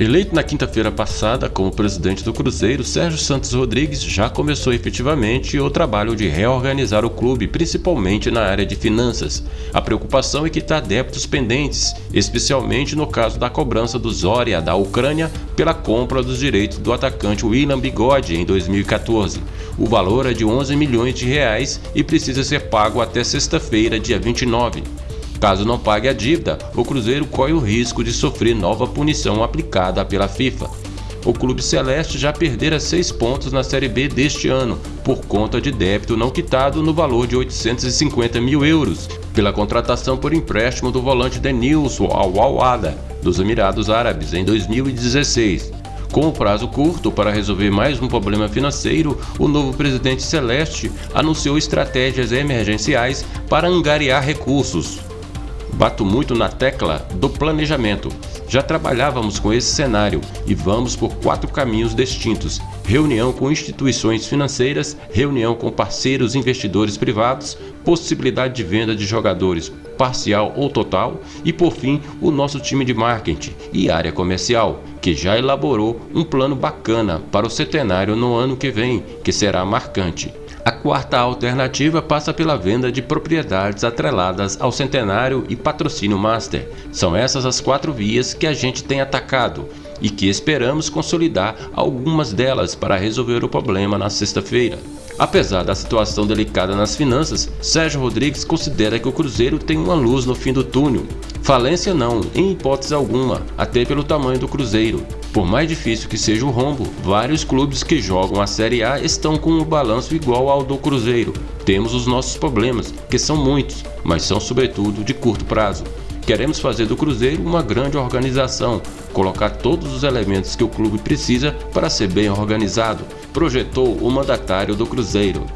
Eleito na quinta-feira passada como presidente do Cruzeiro, Sérgio Santos Rodrigues já começou efetivamente o trabalho de reorganizar o clube, principalmente na área de finanças. A preocupação é quitar débitos pendentes, especialmente no caso da cobrança do Zória da Ucrânia pela compra dos direitos do atacante William Bigode em 2014. O valor é de 11 milhões de reais e precisa ser pago até sexta-feira, dia 29. Caso não pague a dívida, o Cruzeiro corre o risco de sofrer nova punição aplicada pela FIFA. O Clube Celeste já perdera seis pontos na Série B deste ano, por conta de débito não quitado no valor de 850 mil euros, pela contratação por empréstimo do volante Denilson ao Al-Wada, dos Emirados Árabes, em 2016. Com o prazo curto para resolver mais um problema financeiro, o novo presidente Celeste anunciou estratégias emergenciais para angariar recursos. Bato muito na tecla do planejamento. Já trabalhávamos com esse cenário e vamos por quatro caminhos distintos: reunião com instituições financeiras, reunião com parceiros investidores privados, possibilidade de venda de jogadores parcial ou total e, por fim, o nosso time de marketing e área comercial, que já elaborou um plano bacana para o centenário no ano que vem, que será marcante. A quarta alternativa passa pela venda de propriedades atreladas ao centenário e patrocínio master. São essas as quatro vias que a gente tem atacado e que esperamos consolidar algumas delas para resolver o problema na sexta-feira. Apesar da situação delicada nas finanças, Sérgio Rodrigues considera que o Cruzeiro tem uma luz no fim do túnel. Falência não, em hipótese alguma, até pelo tamanho do Cruzeiro. Por mais difícil que seja o rombo, vários clubes que jogam a Série A estão com um balanço igual ao do Cruzeiro. Temos os nossos problemas, que são muitos, mas são sobretudo de curto prazo. Queremos fazer do Cruzeiro uma grande organização, colocar todos os elementos que o clube precisa para ser bem organizado, projetou o mandatário do Cruzeiro.